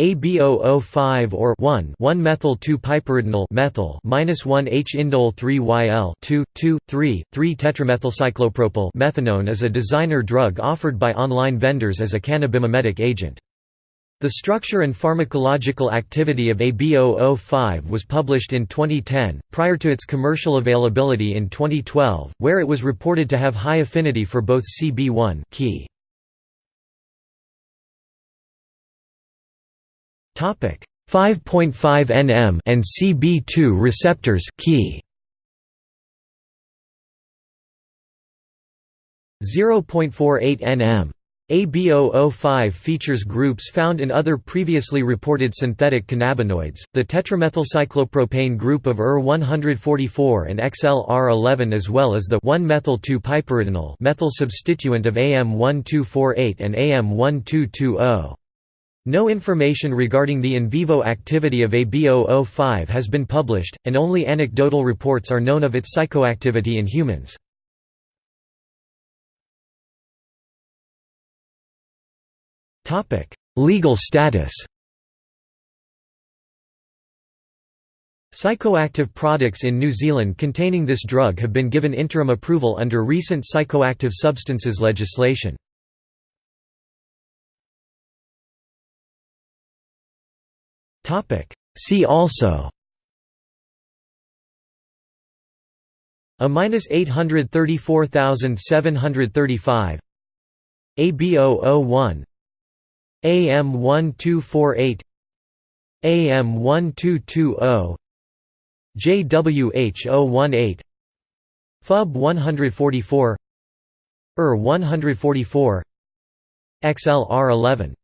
AB005 or 1 1-methyl-2-piperidinol methyl -1-H-indole 3-YL 2 2 3 3 tetramethylcyclopropyl methanone is a designer drug offered by online vendors as a cannabimimetic agent. The structure and pharmacological activity of AB005 was published in 2010, prior to its commercial availability in 2012, where it was reported to have high affinity for both CB1 Ki 5.5 nm and CB2 receptors Ki. 0.48 nm AB005 features groups found in other previously reported synthetic cannabinoids, the tetramethylcyclopropane group of UR144 and XLR11 as well as the 1-methyl-2-piperidinol methyl substituent of AM1248 and AM1220. No information regarding the in vivo activity of AB005 has been published, and only anecdotal reports are known of its psychoactivity in humans. Legal status Psychoactive products in New Zealand containing this drug have been given interim approval under recent psychoactive substances legislation. See also. A minus eight hundred thirty four thousand seven hundred thirty five. ABO 01 AM one. Two four eight. AM one two two zero JWH 018 FUB 144 ER 144 XLR 11